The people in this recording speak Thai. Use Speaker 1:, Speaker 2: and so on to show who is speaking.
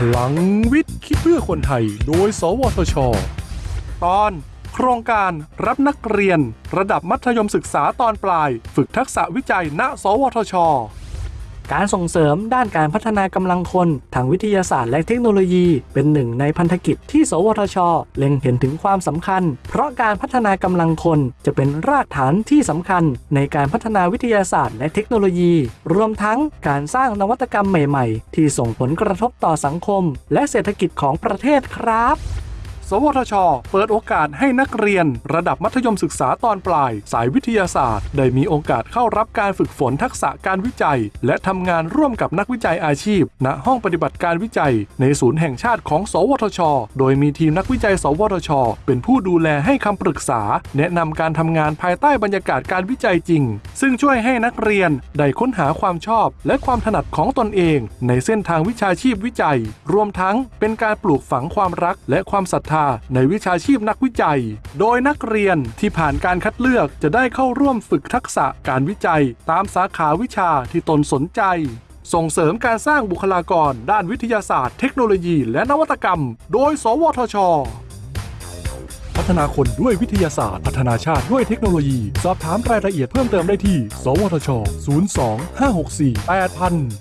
Speaker 1: พลังวิทย์คิดเพื่อคนไทย โดย สวทช ตอน โครงการรับนักเรียน ระดับมัธยมศึกษาตอนปลาย ฝึกทักษะวิจัย ณ สวทช
Speaker 2: การส่งเสริมด้านการพัฒนากำลังคนทางวิทยาศาสตร์และเทคโนโลยี เป็นหนึ่งในพันธกิจที่ สวทช เล็งเห็นถึงความสำคัญ เพราะการพัฒนากำลังคนจะเป็นรากฐานที่สำคัญในการพัฒนาวิทยาศาสตร์และเทคโนโลยี รวมทั้งการสร้างนวัตกรรมใหม่ ๆ ที่ส่งผลกระทบต่อสังคม และเศรษฐกิจของประเทศครับ
Speaker 1: สวทช เปิดโอกาสให้นักเรียน ระดับมัธยมศึกษาตอนปลาย สายวิทยาศาสตร์ ได้มีโอกาสเข้ารับการฝึกฝนทักษะการวิจัย และทำงานร่วมกับนักวิจัยอาชีพ ณห้องปฏิบัติการวิจัย ในศูนย์แห่งชาติของ สวทช โดยมีทีมนักวิจัย สวทช เป็นผู้ดูแลให้คำปรึกษา แนะนำการทำงานภายใต้บรรยากาศการวิจัยจริง ซึ่งช่วยให้นักเรียนได้ค้นหาความชอบ และความถนัดของตนเอง ในเส้นทางวิชาชีพวิจัย รวมทั้งเป็นการปลูกฝังความรักและความศรัทธาในวิชาชีพนักวิจัย โดยนักเรียนที่ผ่านการคัดเลือกจะได้เข้าร่วมฝึกทักษะการวิจัย ตามสาขาวิชาที่ตนสนใจ ส่งเสริมการสร้างบุคลากร ด้านวิทยาศาสตร์ เทคโนโลยี และนวัตกรรม โดย สวทช พัฒนาคนด้วยวิทยาศาสตร์ พัฒนาชาติด้วยเทคโนโลยี สอบถามรายละเอียดเพิ่มเติมได้ที่ สวทช 02 564 8000